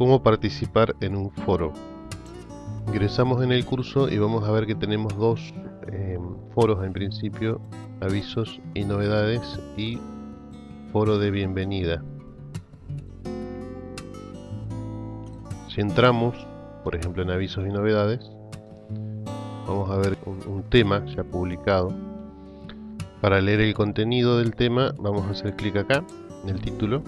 cómo participar en un foro. Ingresamos en el curso y vamos a ver que tenemos dos eh, foros en principio, avisos y novedades y foro de bienvenida. Si entramos, por ejemplo en avisos y novedades, vamos a ver un tema ya publicado. Para leer el contenido del tema vamos a hacer clic acá, en el título,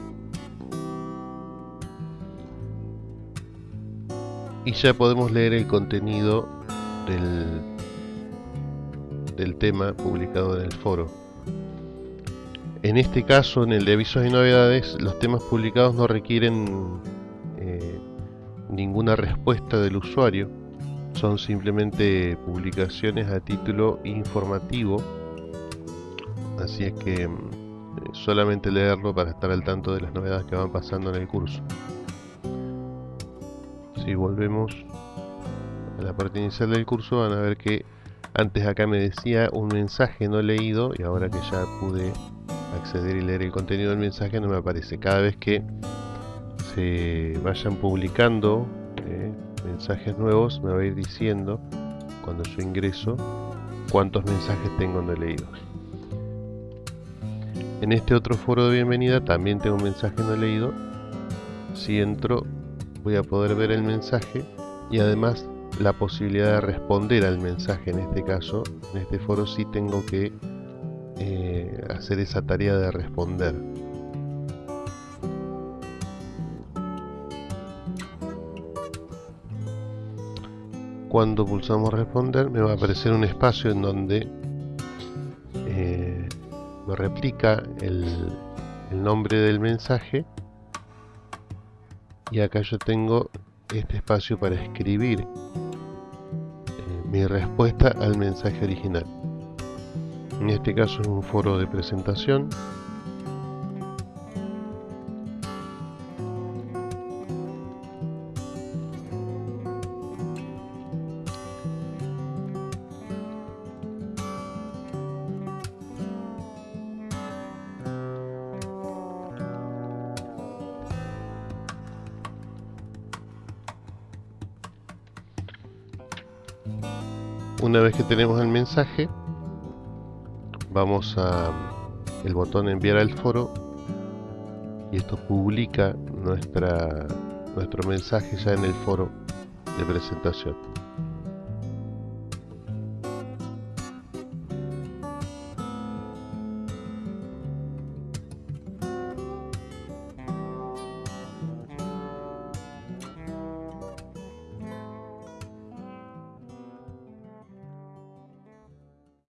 y ya podemos leer el contenido del, del tema publicado en el foro. En este caso, en el de avisos y novedades, los temas publicados no requieren eh, ninguna respuesta del usuario, son simplemente publicaciones a título informativo, así es que mm, solamente leerlo para estar al tanto de las novedades que van pasando en el curso si volvemos a la parte inicial del curso van a ver que antes acá me decía un mensaje no leído y ahora que ya pude acceder y leer el contenido del mensaje no me aparece. Cada vez que se vayan publicando eh, mensajes nuevos me va a ir diciendo cuando yo ingreso cuántos mensajes tengo no leídos. En este otro foro de bienvenida también tengo un mensaje no leído. Si entro voy a poder ver el mensaje y además la posibilidad de responder al mensaje en este caso. En este foro sí tengo que eh, hacer esa tarea de responder. Cuando pulsamos responder me va a aparecer un espacio en donde eh, me replica el nombre del mensaje y acá yo tengo este espacio para escribir eh, mi respuesta al mensaje original. En este caso es un foro de presentación una vez que tenemos el mensaje vamos a el botón enviar al foro y esto publica nuestra nuestro mensaje ya en el foro de presentación